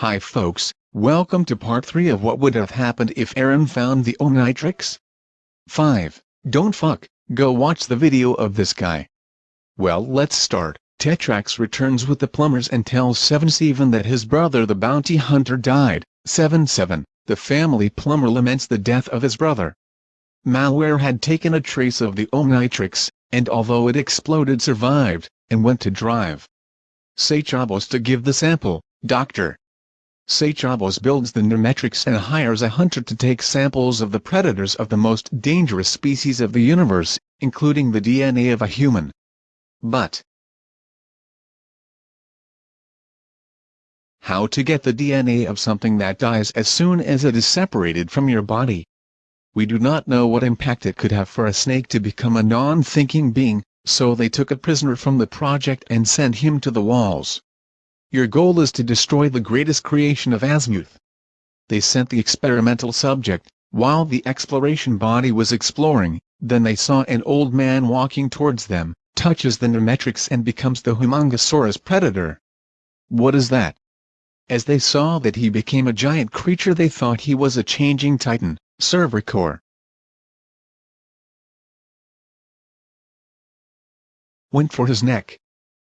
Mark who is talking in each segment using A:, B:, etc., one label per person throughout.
A: Hi folks, welcome to part 3 of what would have happened if Aaron found the Omnitrix. 5. Don't fuck, go watch the video of this guy. Well let's start. Tetrax returns with the plumbers and tells 7-7 that his brother the bounty hunter died. 7-7, the family plumber laments the death of his brother. Malware had taken a trace of the Omnitrix, and although it exploded survived, and went to drive. Psychobos to give the sample, Dr. Psychobos builds the Nemetrix and hires a hunter to take samples of the predators of the most dangerous species of the universe, including the DNA of a human. But how to get the DNA of something that dies as soon as it is separated from your body? We do not know what impact it could have for a snake to become a non-thinking being, so they took a prisoner from the project and sent him to the walls. Your goal is to destroy the greatest creation of Azmuth. They sent the experimental subject, while the exploration body was exploring, then they saw an old man walking towards them, touches the Nemetrix and becomes the Humongosaurus predator. What is that? As they saw that he became a giant creature they thought he was a changing titan, Cervicor. went for his neck.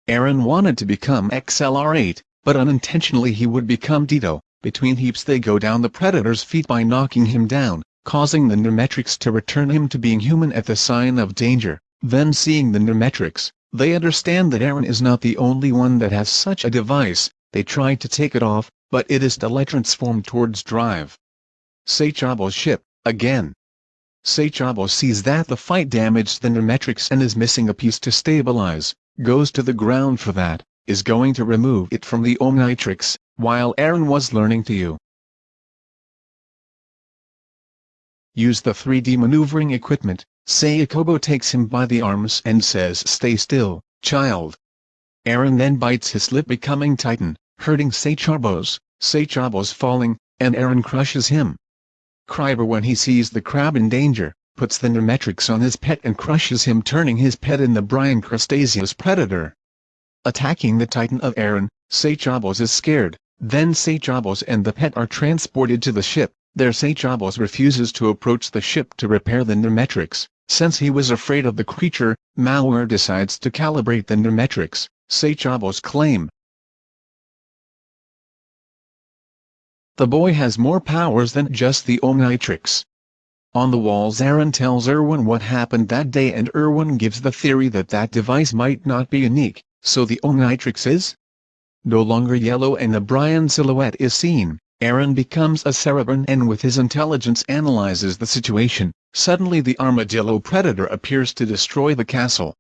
A: Aaron wanted to become XLR8, but unintentionally he would become Ditto. Between heaps they go down the Predator's feet by knocking him down, causing the Nemetrix to return him to being human at the sign of danger. Then seeing the Nemetrix, they understand that Aaron is not the only one that has such a device, they try to take it off, but it is teletransformed towards drive. Psychobos ship, again, Psychobos sees that the fight damaged the Nemetrix and is missing a piece to stabilize, goes to the ground for that, is going to remove it from the Omnitrix, while Aaron was learning to you. Use the 3D maneuvering equipment, Sayakobo takes him by the arms and says stay still, child. Aaron then bites his lip becoming Titan, hurting Psychobos, Psychobos falling, and Aaron crushes him. Khyber when he sees the crab in danger, puts the Nemetrix on his pet and crushes him turning his pet in the Brian Crustaceous predator. Attacking the Titan of Aaron, Psychobos is scared, then Psychobos and the pet are transported to the ship, there Psychobos refuses to approach the ship to repair the Nemetrix, since he was afraid of the creature, Malware decides to calibrate the Nemetrix, Psychobos claim, The boy has more powers than just the Omnitrix. On the walls Aaron tells Erwin what happened that day and Erwin gives the theory that that device might not be unique, so the Omnitrix is no longer yellow and the Brian silhouette is seen. Aaron becomes a Cerebron and with his intelligence analyzes the situation, suddenly the armadillo predator appears to destroy the castle.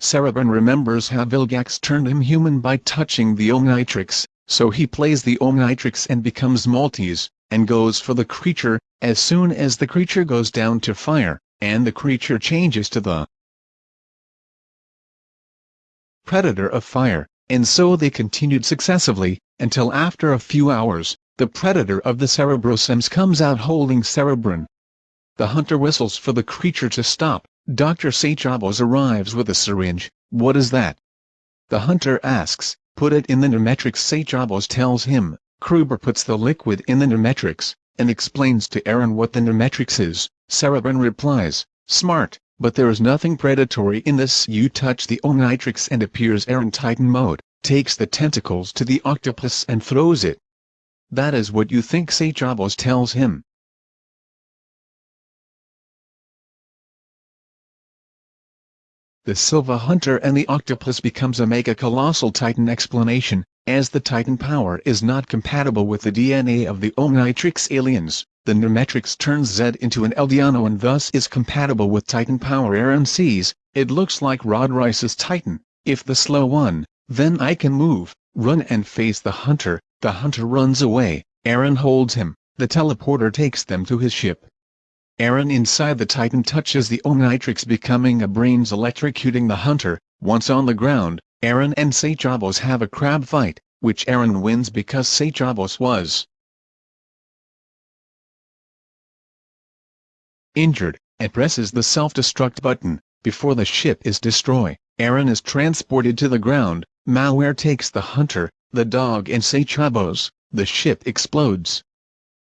A: Cerebron remembers how Vilgax turned him human by touching the Omnitrix, so he plays the Omnitrix and becomes Maltese, and goes for the creature, as soon as the creature goes down to fire, and the creature changes to the Predator of Fire, and so they continued successively, until after a few hours, the Predator of the Cerebrosems comes out holding Cerebron. The hunter whistles for the creature to stop, Dr. Psychobos arrives with a syringe, what is that? The hunter asks, put it in the Nemetrix Psychobos tells him, Kruber puts the liquid in the Nemetrix, and explains to Aaron what the Nemetrix is, Cerebron replies, smart, but there is nothing predatory in this you touch the Omnitrix and appears Aaron Titan mode, takes the tentacles to the octopus and throws it. That is what you think Psychobos tells him. the Silva Hunter and the Octopus becomes a mega-colossal Titan explanation, as the Titan power is not compatible with the DNA of the Omnitrix aliens, the Nemetrix turns Z into an Eldiano and thus is compatible with Titan power Aaron sees, it looks like Rod Reiss's Titan, if the slow one, then I can move, run and face the Hunter, the Hunter runs away, Aaron holds him, the teleporter takes them to his ship, Aaron inside the Titan touches the Omnitrix becoming a brains electrocuting the hunter, once on the ground, Aaron and Psychobos have a crab fight, which Aaron wins because Psychobos was injured, and presses the self-destruct button, before the ship is destroyed, Aaron is transported to the ground, Malware takes the hunter, the dog and Psychobos, the ship explodes.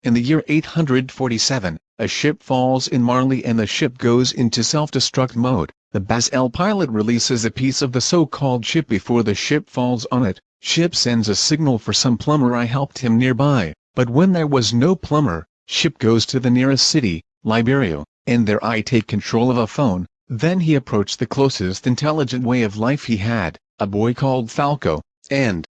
A: In the year 847, a ship falls in Marley and the ship goes into self-destruct mode. The Baz-El pilot releases a piece of the so-called ship before the ship falls on it. Ship sends a signal for some plumber I helped him nearby, but when there was no plumber, ship goes to the nearest city, Liberio, and there I take control of a phone. Then he approached the closest intelligent way of life he had, a boy called Falco, and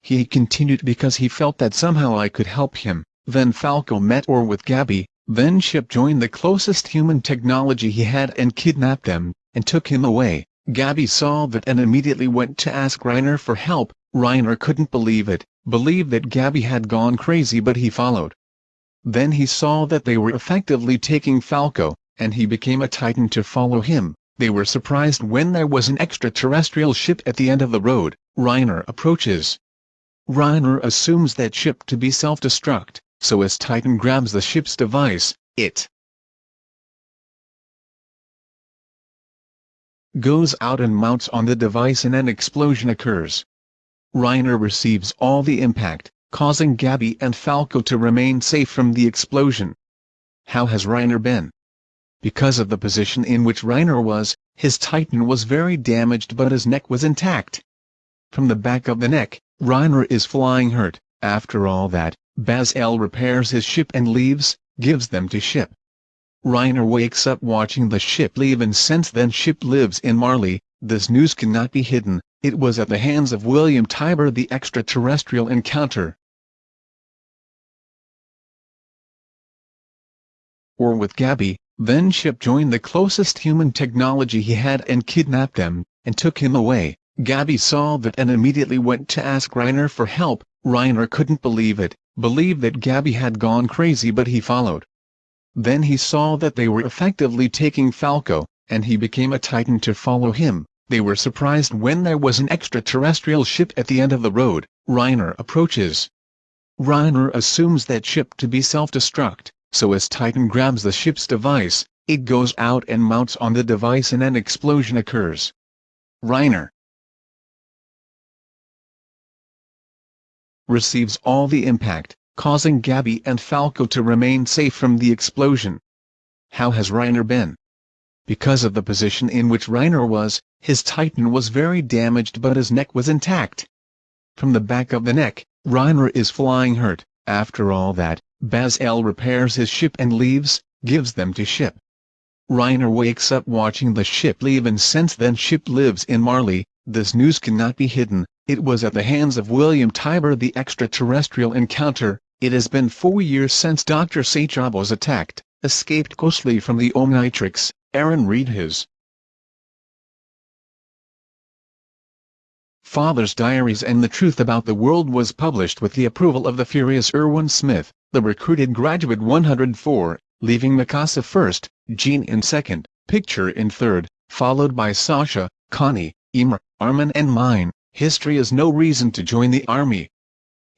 A: He continued because he felt that somehow I could help him. Then Falco met or with Gabby, then Ship joined the closest human technology he had and kidnapped them, and took him away. Gabby saw that and immediately went to ask Reiner for help. Reiner couldn't believe it, believed that Gabby had gone crazy but he followed. Then he saw that they were effectively taking Falco, and he became a titan to follow him. They were surprised when there was an extraterrestrial ship at the end of the road. Reiner approaches, Reiner assumes that ship to be self-destruct, so as Titan grabs the ship's device, it goes out and mounts on the device and an explosion occurs. Reiner receives all the impact, causing Gabby and Falco to remain safe from the explosion. How has Reiner been? Because of the position in which Reiner was, his Titan was very damaged but his neck was intact. From the back of the neck, Reiner is flying hurt. After all that, Baz-El repairs his ship and leaves, gives them to Ship. Reiner wakes up watching the ship leave and since then Ship lives in Marley, this news cannot be hidden, it was at the hands of William Tybur the extraterrestrial encounter. Or with Gabby, then Ship joined the closest human technology he had and kidnapped them, and took him away. Gabby saw that and immediately went to ask Reiner for help. Reiner couldn't believe it, believed that Gabby had gone crazy but he followed. Then he saw that they were effectively taking Falco, and he became a titan to follow him. They were surprised when there was an extraterrestrial ship at the end of the road. Reiner approaches. Reiner assumes that ship to be self-destruct, so as Titan grabs the ship's device, it goes out and mounts on the device and an explosion occurs. Reiner, receives all the impact, causing Gabby and Falco to remain safe from the explosion. How has Reiner been? Because of the position in which Reiner was, his titan was very damaged but his neck was intact. From the back of the neck, Reiner is flying hurt. After all that, Baz-El repairs his ship and leaves, gives them to Ship. Reiner wakes up watching the ship leave and since then Ship lives in Marley, this news cannot be hidden, it was at the hands of William Tybur the extraterrestrial encounter. It has been four years since Dr. Sachab was attacked, escaped ghostly from the Omnitrix, Aaron read his father's diaries and the truth about the world was published with the approval of the furious Erwin Smith, the recruited graduate 104, leaving Mikasa first, Jean in second, Picture in third, followed by Sasha, Connie, Emer, Armin and mine. History is no reason to join the army.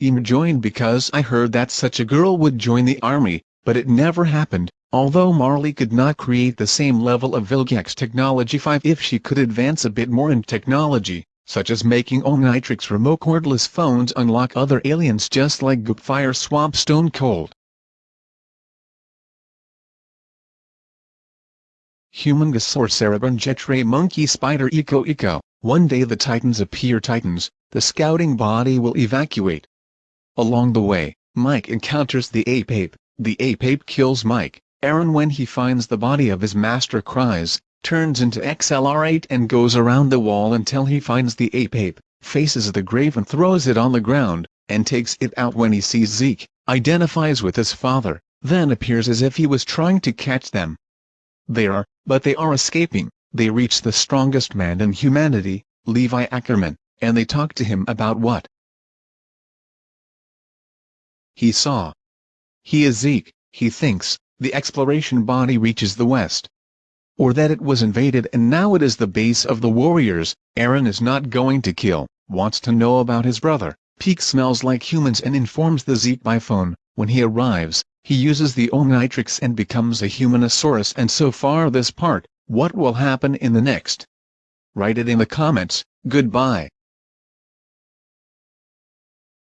A: Emer joined because I heard that such a girl would join the army, but it never happened, although Marley could not create the same level of Vilgax Technology 5 if she could advance a bit more in technology, such as making Omnitrix remote cordless phones unlock other aliens just like Goopfire Swamp Stone Cold. Human Gasaur Cerebron Jetre Monkey Spider Echo Echo one day the Titans appear Titans, the scouting body will evacuate. Along the way, Mike encounters the ape-ape, the ape-ape kills Mike, Aaron when he finds the body of his master cries, turns into XLR8 and goes around the wall until he finds the ape-ape, faces the grave and throws it on the ground, and takes it out when he sees Zeke, identifies with his father, then appears as if he was trying to catch them. They are, but they are escaping, they reach the strongest man in humanity, Levi Ackerman, and they talk to him about what he saw. He is Zeke, he thinks, the exploration body reaches the west. Or that it was invaded and now it is the base of the warriors, Aaron is not going to kill, wants to know about his brother. Pieck smells like humans and informs the Zeke by phone. When he arrives, he uses the Omnitrix and becomes a Humanosaurus and so far this part, what will happen in the next? Write it in the comments, goodbye.